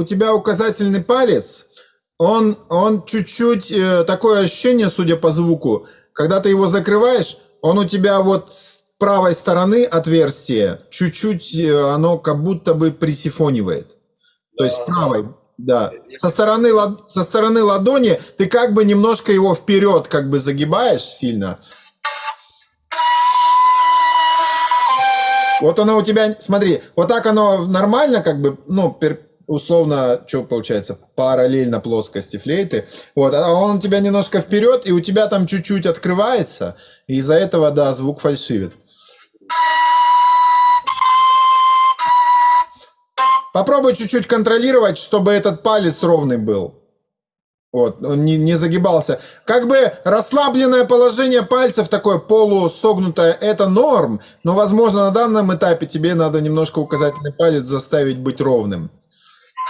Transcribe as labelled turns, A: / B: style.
A: у тебя указательный палец, он, он чуть-чуть, э, такое ощущение, судя по звуку, когда ты его закрываешь, он у тебя вот с правой стороны отверстие, чуть-чуть э, оно как будто бы присифонивает. То есть правой, да. Со стороны, со стороны ладони ты как бы немножко его вперед как бы загибаешь сильно. Вот оно у тебя, смотри, вот так оно нормально, как бы, ну, пер- условно, что получается, параллельно плоскости флейты. Вот, а он у тебя немножко вперед, и у тебя там чуть-чуть открывается, и из-за этого, да, звук фальшивит. Попробуй чуть-чуть контролировать, чтобы этот палец ровный был. Вот, он не, не загибался. Как бы расслабленное положение пальцев, такое полусогнутое, это норм, но, возможно, на данном этапе тебе надо немножко указательный палец заставить быть ровным.